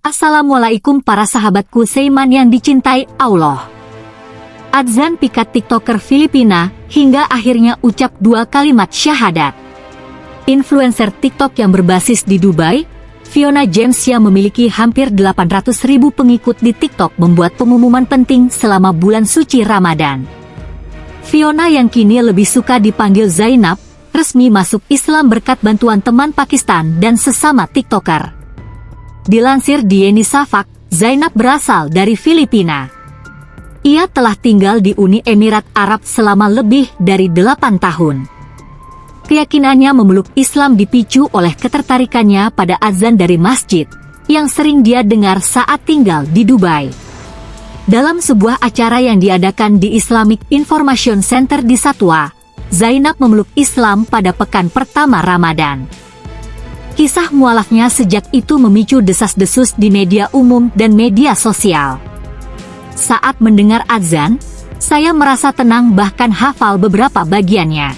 Assalamualaikum para sahabatku Seiman yang dicintai Allah. Adzan pikat tiktoker Filipina hingga akhirnya ucap dua kalimat syahadat. Influencer TikTok yang berbasis di Dubai, Fiona James yang memiliki hampir 800 ribu pengikut di TikTok membuat pengumuman penting selama bulan suci Ramadan. Fiona yang kini lebih suka dipanggil Zainab, resmi masuk Islam berkat bantuan teman Pakistan dan sesama TikToker. Dilansir di Yeni Safak, Zainab berasal dari Filipina. Ia telah tinggal di Uni Emirat Arab selama lebih dari 8 tahun. Keyakinannya memeluk Islam dipicu oleh ketertarikannya pada azan dari masjid, yang sering dia dengar saat tinggal di Dubai. Dalam sebuah acara yang diadakan di Islamic Information Center di Satwa, Zainab memeluk Islam pada pekan pertama Ramadan. Kisah mualafnya sejak itu memicu desas-desus di media umum dan media sosial. Saat mendengar azan, saya merasa tenang bahkan hafal beberapa bagiannya.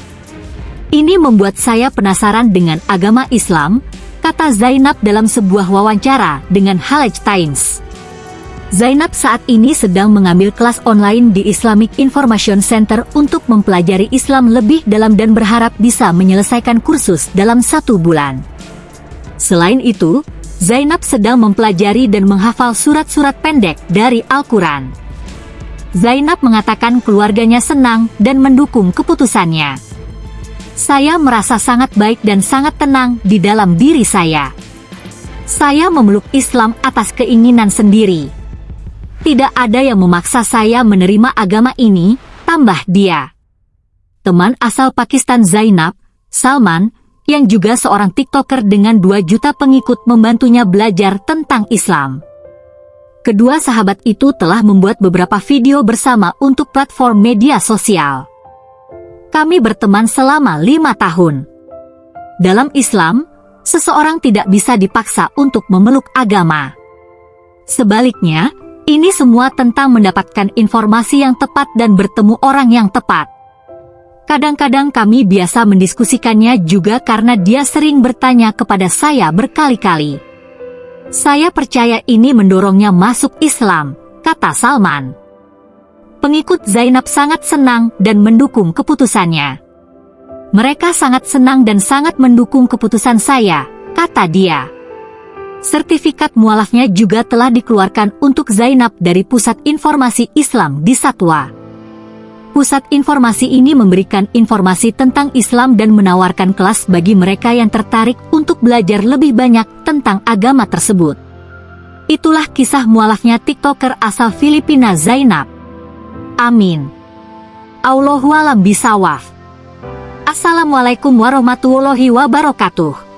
Ini membuat saya penasaran dengan agama Islam, kata Zainab dalam sebuah wawancara dengan Halej Times. Zainab saat ini sedang mengambil kelas online di Islamic Information Center untuk mempelajari Islam lebih dalam dan berharap bisa menyelesaikan kursus dalam satu bulan. Selain itu, Zainab sedang mempelajari dan menghafal surat-surat pendek dari Al-Quran. Zainab mengatakan keluarganya senang dan mendukung keputusannya. Saya merasa sangat baik dan sangat tenang di dalam diri saya. Saya memeluk Islam atas keinginan sendiri. Tidak ada yang memaksa saya menerima agama ini, tambah dia. Teman asal Pakistan Zainab, Salman, yang juga seorang TikToker dengan 2 juta pengikut membantunya belajar tentang Islam. Kedua sahabat itu telah membuat beberapa video bersama untuk platform media sosial. Kami berteman selama lima tahun. Dalam Islam, seseorang tidak bisa dipaksa untuk memeluk agama. Sebaliknya, ini semua tentang mendapatkan informasi yang tepat dan bertemu orang yang tepat. Kadang-kadang kami biasa mendiskusikannya juga karena dia sering bertanya kepada saya berkali-kali. Saya percaya ini mendorongnya masuk Islam, kata Salman. Pengikut Zainab sangat senang dan mendukung keputusannya. Mereka sangat senang dan sangat mendukung keputusan saya, kata dia. Sertifikat mualafnya juga telah dikeluarkan untuk Zainab dari Pusat Informasi Islam di Satwa. Pusat informasi ini memberikan informasi tentang Islam dan menawarkan kelas bagi mereka yang tertarik untuk belajar lebih banyak tentang agama tersebut. Itulah kisah mualafnya TikToker asal Filipina Zainab. Amin. Allahualam bisawaf. Assalamualaikum warahmatullahi wabarakatuh.